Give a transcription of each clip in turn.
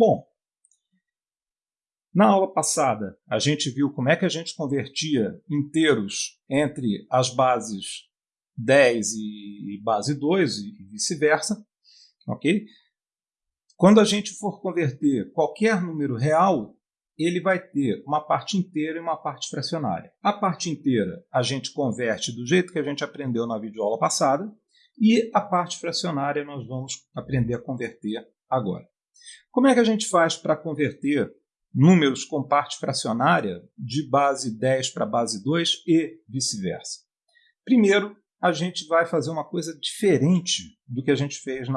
Bom, na aula passada, a gente viu como é que a gente convertia inteiros entre as bases 10 e base 2 e vice-versa. ok? Quando a gente for converter qualquer número real, ele vai ter uma parte inteira e uma parte fracionária. A parte inteira a gente converte do jeito que a gente aprendeu na videoaula passada e a parte fracionária nós vamos aprender a converter agora. Como é que a gente faz para converter números com parte fracionária de base 10 para base 2 e vice-versa. Primeiro, a gente vai fazer uma coisa diferente do que a gente fez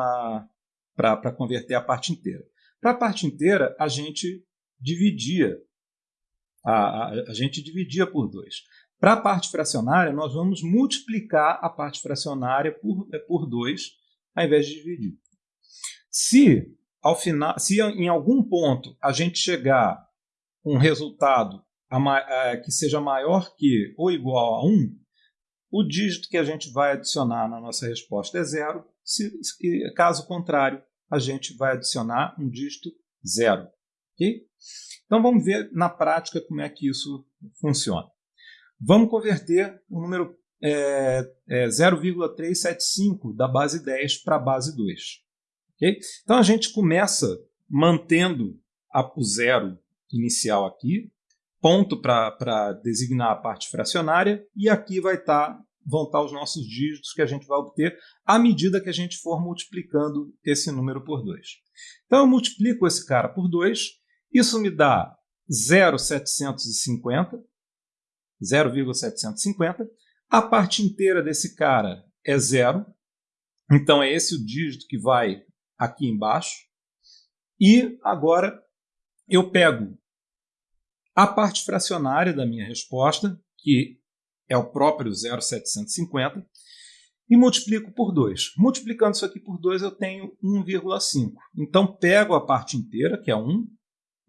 para converter a parte inteira. Para a parte inteira, a gente dividia, a, a, a gente dividia por 2. Para a parte fracionária, nós vamos multiplicar a parte fracionária por 2, por dois, ao invés de dividir. Se ao final, se em algum ponto a gente chegar um resultado que seja maior que ou igual a 1, o dígito que a gente vai adicionar na nossa resposta é zero. Se, caso contrário, a gente vai adicionar um dígito zero. Okay? Então vamos ver na prática como é que isso funciona. Vamos converter o número é, é 0,375 da base 10 para a base 2. Então a gente começa mantendo o zero inicial aqui, ponto para designar a parte fracionária, e aqui vai estar, tá, vão estar tá os nossos dígitos que a gente vai obter à medida que a gente for multiplicando esse número por 2. Então eu multiplico esse cara por 2, isso me dá 0,750, 0,750. A parte inteira desse cara é zero, então é esse o dígito que vai aqui embaixo. E agora eu pego a parte fracionária da minha resposta, que é o próprio 0,750, e multiplico por 2. Multiplicando isso aqui por 2, eu tenho 1,5. Então, pego a parte inteira, que é 1.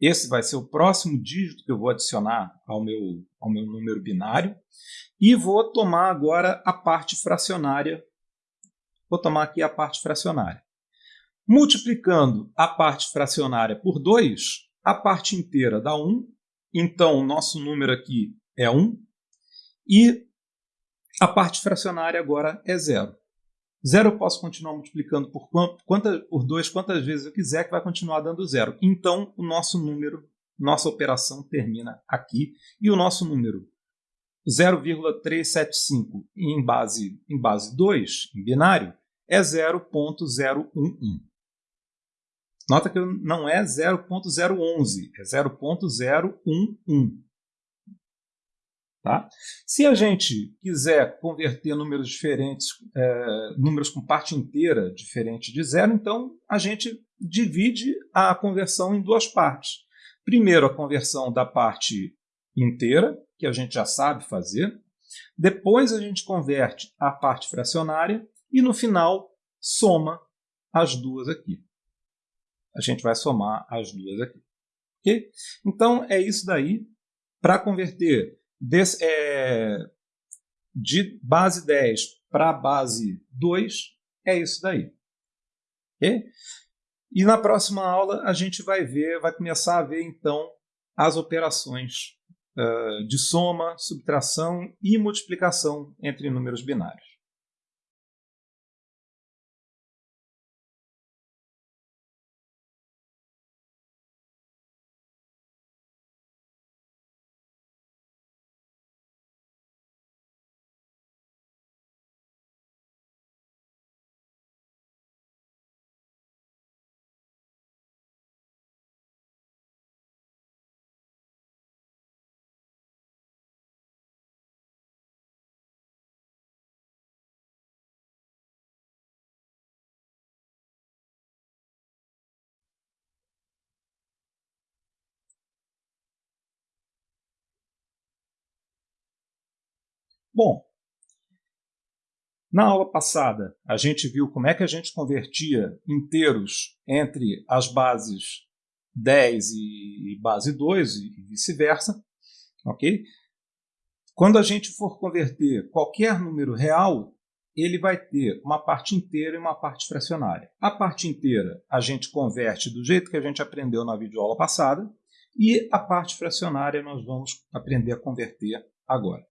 Esse vai ser o próximo dígito que eu vou adicionar ao meu, ao meu número binário. E vou tomar agora a parte fracionária. Vou tomar aqui a parte fracionária. Multiplicando a parte fracionária por 2, a parte inteira dá 1. Então, o nosso número aqui é 1. E a parte fracionária agora é 0. 0 eu posso continuar multiplicando por, quanta, por 2 quantas vezes eu quiser, que vai continuar dando 0. Então, o nosso número, nossa operação termina aqui. E o nosso número 0,375 em base, em base 2, em binário, é 0.011. Nota que não é 0.011, é 0.011. Tá? Se a gente quiser converter números diferentes, é, números com parte inteira diferente de zero, então a gente divide a conversão em duas partes. Primeiro, a conversão da parte inteira, que a gente já sabe fazer. Depois, a gente converte a parte fracionária e, no final, soma as duas aqui a gente vai somar as duas aqui. Okay? Então, é isso daí. Para converter desse, é, de base 10 para base 2, é isso daí. Okay? E na próxima aula a gente vai ver, vai começar a ver então as operações uh, de soma, subtração e multiplicação entre números binários. Bom, na aula passada, a gente viu como é que a gente convertia inteiros entre as bases 10 e base 2 e vice-versa. ok? Quando a gente for converter qualquer número real, ele vai ter uma parte inteira e uma parte fracionária. A parte inteira a gente converte do jeito que a gente aprendeu na videoaula passada e a parte fracionária nós vamos aprender a converter agora.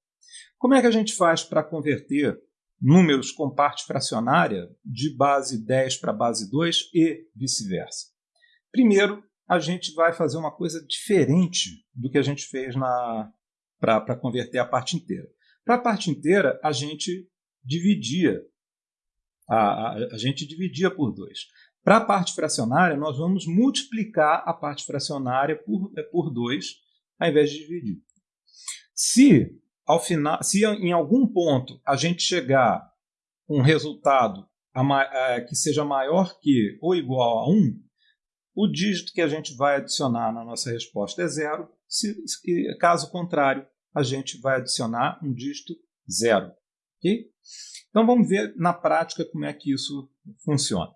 Como é que a gente faz para converter números com parte fracionária de base 10 para base 2 e vice-versa? Primeiro, a gente vai fazer uma coisa diferente do que a gente fez para converter a parte inteira. Para a parte inteira, a gente dividia. A, a, a gente dividia por 2. Para a parte fracionária, nós vamos multiplicar a parte fracionária por 2, por dois, ao invés de dividir. Se, ao final, se em algum ponto a gente chegar um resultado a, que seja maior que ou igual a 1, o dígito que a gente vai adicionar na nossa resposta é zero. Se, caso contrário, a gente vai adicionar um dígito zero. Okay? Então vamos ver na prática como é que isso funciona.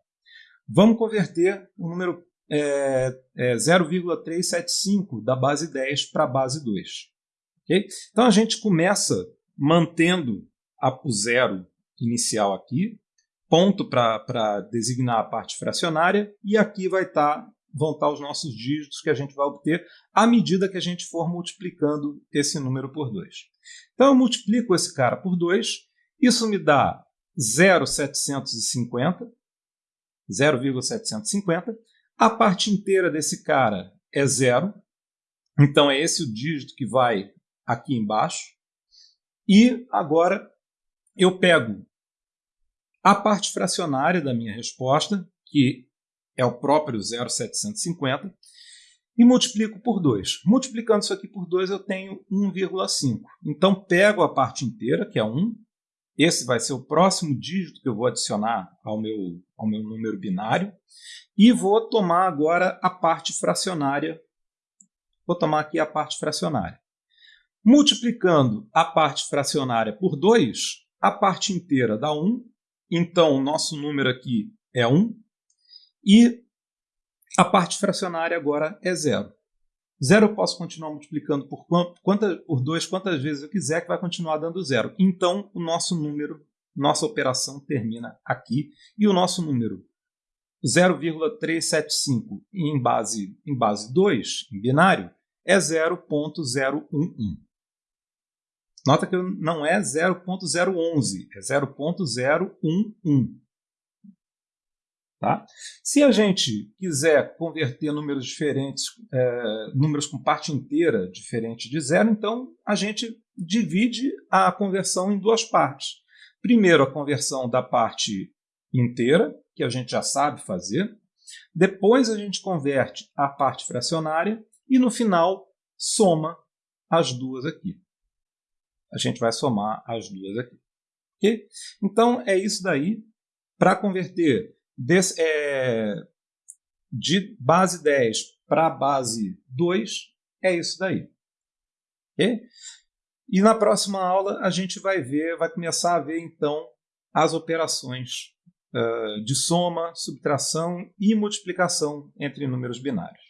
Vamos converter o número é, é 0,375 da base 10 para a base 2. Okay? Então a gente começa mantendo a, o zero inicial aqui, ponto para designar a parte fracionária, e aqui vai estar vão estar os nossos dígitos que a gente vai obter à medida que a gente for multiplicando esse número por 2. Então eu multiplico esse cara por 2, isso me dá 0,750, 0,750. A parte inteira desse cara é zero, então é esse o dígito que vai aqui embaixo. E agora eu pego a parte fracionária da minha resposta, que é o próprio 0,750, e multiplico por 2. Multiplicando isso aqui por 2, eu tenho 1,5. Então, pego a parte inteira, que é 1. Esse vai ser o próximo dígito que eu vou adicionar ao meu, ao meu número binário. E vou tomar agora a parte fracionária. Vou tomar aqui a parte fracionária. Multiplicando a parte fracionária por 2, a parte inteira dá 1. Então, o nosso número aqui é 1. E a parte fracionária agora é zero. Zero eu posso continuar multiplicando por, quanta, por 2 quantas vezes eu quiser, que vai continuar dando zero. Então, o nosso número, nossa operação termina aqui. E o nosso número 0,375 em base, em base 2, em binário, é 0.011. Nota que não é 0.011, é 0.011. Tá? Se a gente quiser converter números diferentes, é, números com parte inteira diferente de zero, então a gente divide a conversão em duas partes. Primeiro, a conversão da parte inteira, que a gente já sabe fazer. Depois, a gente converte a parte fracionária e, no final, soma as duas aqui. A gente vai somar as duas aqui. Okay? Então, é isso daí. Para converter Des, é, de base 10 para base 2, é isso daí. Okay? E na próxima aula a gente vai ver, vai começar a ver então as operações uh, de soma, subtração e multiplicação entre números binários.